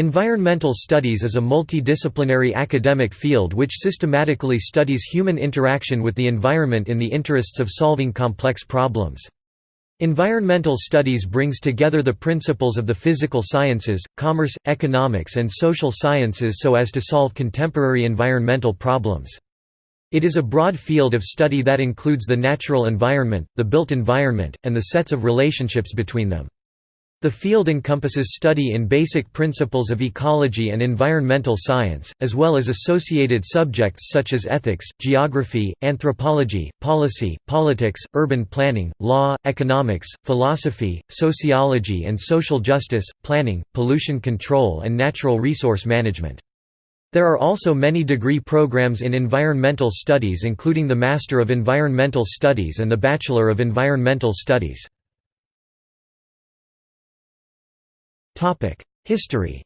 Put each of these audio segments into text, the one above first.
Environmental studies is a multidisciplinary academic field which systematically studies human interaction with the environment in the interests of solving complex problems. Environmental studies brings together the principles of the physical sciences, commerce, economics and social sciences so as to solve contemporary environmental problems. It is a broad field of study that includes the natural environment, the built environment, and the sets of relationships between them. The field encompasses study in basic principles of ecology and environmental science, as well as associated subjects such as ethics, geography, anthropology, policy, politics, urban planning, law, economics, philosophy, sociology and social justice, planning, pollution control and natural resource management. There are also many degree programs in environmental studies including the Master of Environmental Studies and the Bachelor of Environmental Studies. History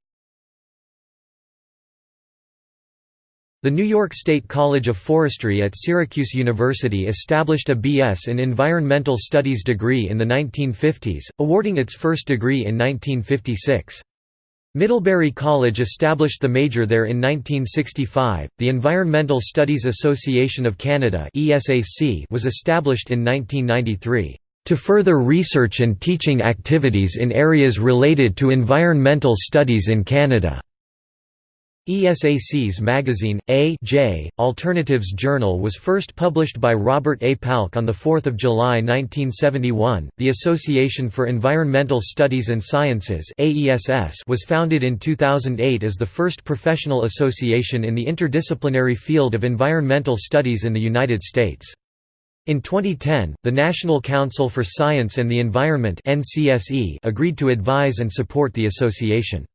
The New York State College of Forestry at Syracuse University established a B.S. in Environmental Studies degree in the 1950s, awarding its first degree in 1956. Middlebury College established the major there in 1965. The Environmental Studies Association of Canada (ESAC) was established in 1993 to further research and teaching activities in areas related to environmental studies in Canada. ESAC's magazine, A J, Alternatives Journal was first published by Robert A. Paehlke on 4 July 1971. The Association for Environmental Studies and Sciences was founded in 2008 as the first professional association in the interdisciplinary field of environmental studies in the United States. In 2010, the National Council for Science and the Environment agreed to advise and support the association.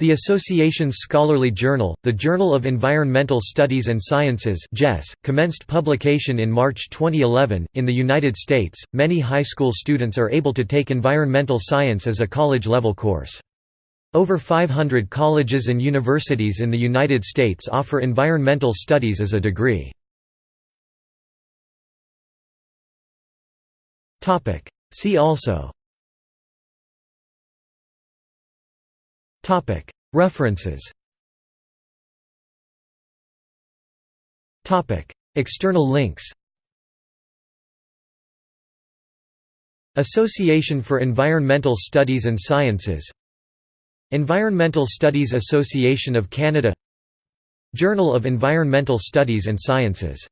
The association's scholarly journal, the Journal of Environmental Studies and Sciences commenced publication in March 2011. In the United States, many high school students are able to take environmental science as a college-level course. Over 500 colleges and universities in the United States offer environmental studies as a degree. See also. References. External links. Association for Environmental Studies and Sciences. Environmental Studies Association of Canada. Journal of Environmental Studies and Sciences